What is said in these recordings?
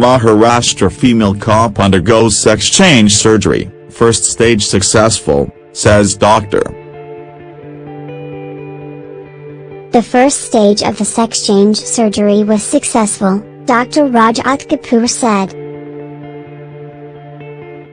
Maharashtra female cop undergoes sex change surgery, first stage successful, says doctor. The first stage of the sex change surgery was successful, Dr. Rajat Kapoor said.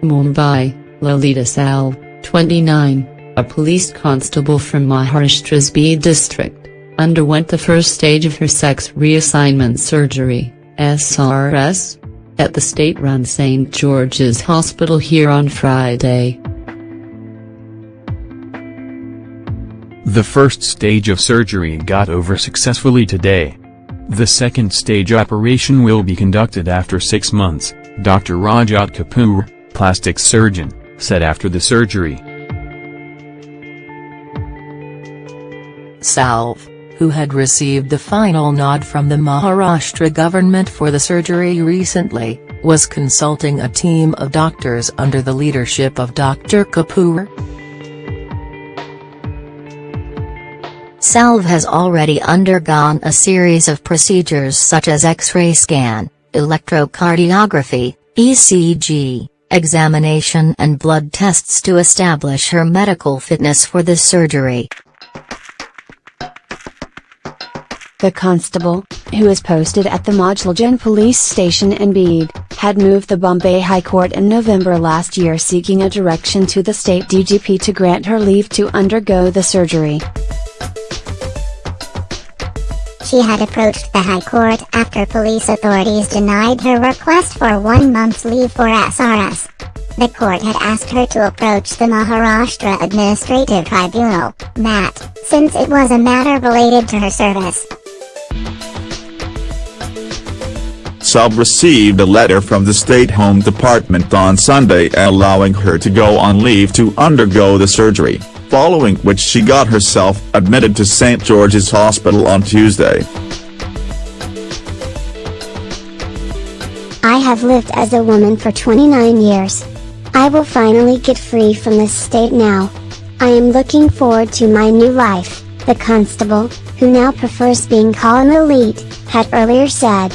Mumbai, Lalita Salve, 29, a police constable from Maharashtra's Beed district, underwent the first stage of her sex reassignment surgery, SRS, at the state-run St. George's Hospital here on Friday. The first stage of surgery got over successfully today. The second stage operation will be conducted after six months, Dr. Rajat Kapoor, plastic surgeon, said after the surgery. Salve, who had received the final nod from the Maharashtra government for the surgery recently, was consulting a team of doctors under the leadership of Dr. Kapoor. Salve has already undergone a series of procedures such as X-ray scan, electrocardiography, ECG, examination and blood tests to establish her medical fitness for the surgery. The constable, who is posted at the Majalgaon police station in Beed, had moved the Bombay High Court in November last year seeking a direction to the state DGP to grant her leave to undergo the surgery. She had approached the High Court after police authorities denied her request for one month's leave for SRS. The court had asked her to approach the Maharashtra Administrative Tribunal, MAT, since it was a matter related to her service. Salve received a letter from the State Home Department on Sunday allowing her to go on leave to undergo the surgery following which she got herself admitted to St. George's Hospital on Tuesday. I have lived as a woman for 29 years. I will finally get free from this state now. I am looking forward to my new life, the constable, who now prefers being called Lalit, had earlier said.